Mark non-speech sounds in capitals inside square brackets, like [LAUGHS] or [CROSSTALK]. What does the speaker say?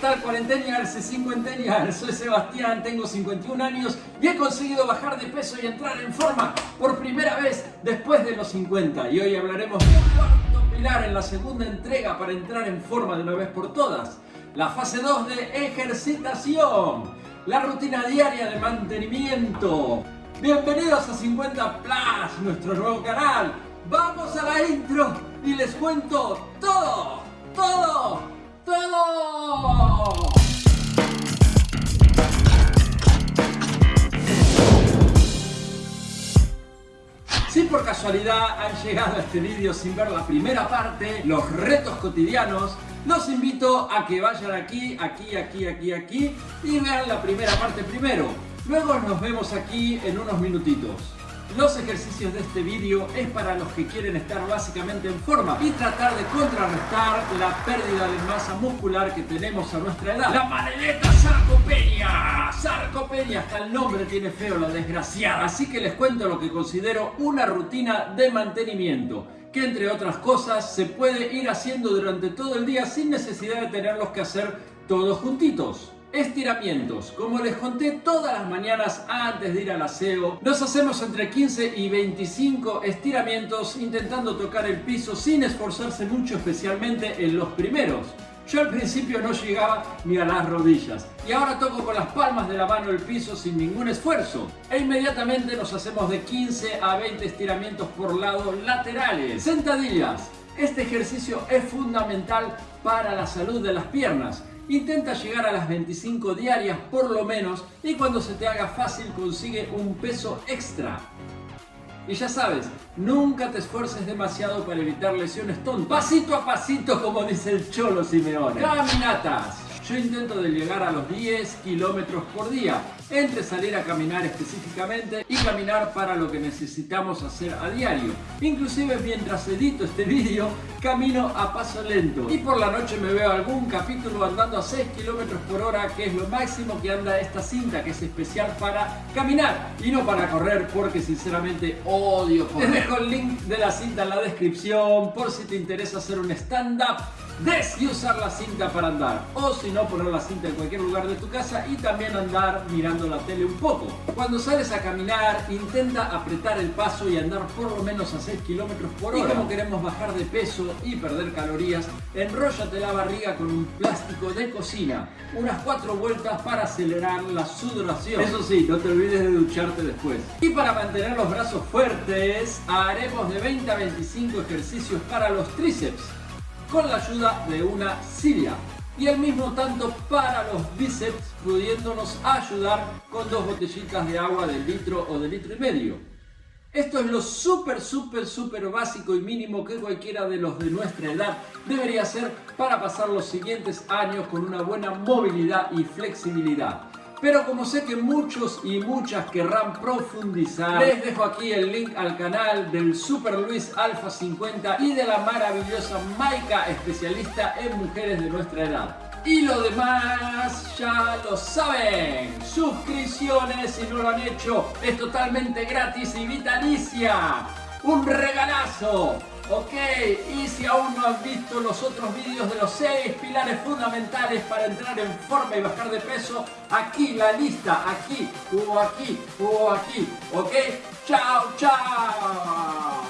tal cuarentenials y cincuentennials? Soy Sebastián, tengo 51 años y he conseguido bajar de peso y entrar en forma por primera vez después de los 50. Y hoy hablaremos de un cuarto pilar en la segunda entrega para entrar en forma de una vez por todas. La fase 2 de ejercitación. La rutina diaria de mantenimiento. Bienvenidos a 50 Plus, nuestro nuevo canal. Vamos a la intro y les cuento todo, Si por casualidad han llegado a este vídeo sin ver la primera parte, los retos cotidianos, los invito a que vayan aquí, aquí, aquí, aquí, aquí y vean la primera parte primero. Luego nos vemos aquí en unos minutitos. Los ejercicios de este vídeo es para los que quieren estar básicamente en forma y tratar de contrarrestar la pérdida de masa muscular que tenemos a nuestra edad. La maledeta sarcopenia. Sarcopenia, hasta el nombre tiene feo la desgraciada. Así que les cuento lo que considero una rutina de mantenimiento que entre otras cosas se puede ir haciendo durante todo el día sin necesidad de tenerlos que hacer todos juntitos. Estiramientos. Como les conté todas las mañanas antes de ir al aseo, nos hacemos entre 15 y 25 estiramientos intentando tocar el piso sin esforzarse mucho, especialmente en los primeros. Yo al principio no llegaba ni a las rodillas y ahora toco con las palmas de la mano el piso sin ningún esfuerzo. E inmediatamente nos hacemos de 15 a 20 estiramientos por lado laterales. Sentadillas. Este ejercicio es fundamental para la salud de las piernas Intenta llegar a las 25 diarias por lo menos y cuando se te haga fácil consigue un peso extra. Y ya sabes, nunca te esfuerces demasiado para evitar lesiones tontas. Pasito a pasito como dice el Cholo Simeone. Caminatas. Yo intento llegar a los 10 kilómetros por día, entre salir a caminar específicamente y caminar para lo que necesitamos hacer a diario. Inclusive mientras edito este [LAUGHS] vídeo, camino a paso lento. Y por la noche me veo algún capítulo andando a 6 kilómetros por hora, que es lo máximo que anda esta cinta, que es especial para caminar y no para correr, porque sinceramente odio correr. Te dejo el link de la cinta en la descripción, por si te interesa hacer un stand-up y usar la cinta para andar. O si no, poner la cinta en cualquier lugar de tu casa y también andar mirando la tele un poco. Cuando sales a caminar, intenta apretar el paso y andar por lo menos a 6 kilómetros por hora. Y como queremos bajar de peso y perder calorías, enróllate la barriga con un plástico de cocina. Unas 4 vueltas para acelerar la sudoración. Eso sí, no te olvides de ducharte después. Y para mantener los brazos fuertes, haremos de 20 a 25 ejercicios para los tríceps con la ayuda de una silla y al mismo tanto para los bíceps pudiéndonos ayudar con dos botellitas de agua de litro o de litro y medio. Esto es lo súper, súper, súper básico y mínimo que cualquiera de los de nuestra edad debería hacer para pasar los siguientes años con una buena movilidad y flexibilidad. Pero como sé que muchos y muchas querrán profundizar, les dejo aquí el link al canal del Super Luis Alpha 50 y de la maravillosa Maika, especialista en mujeres de nuestra edad. Y lo demás ya lo saben. Suscripciones si no lo han hecho. Es totalmente gratis y vitalicia. Un regalazo. Ok, y si aún no has visto los otros vídeos de los 6 pilares fundamentales para entrar en forma y bajar de peso, aquí la lista, aquí, o aquí, o aquí, ok, chao, chao.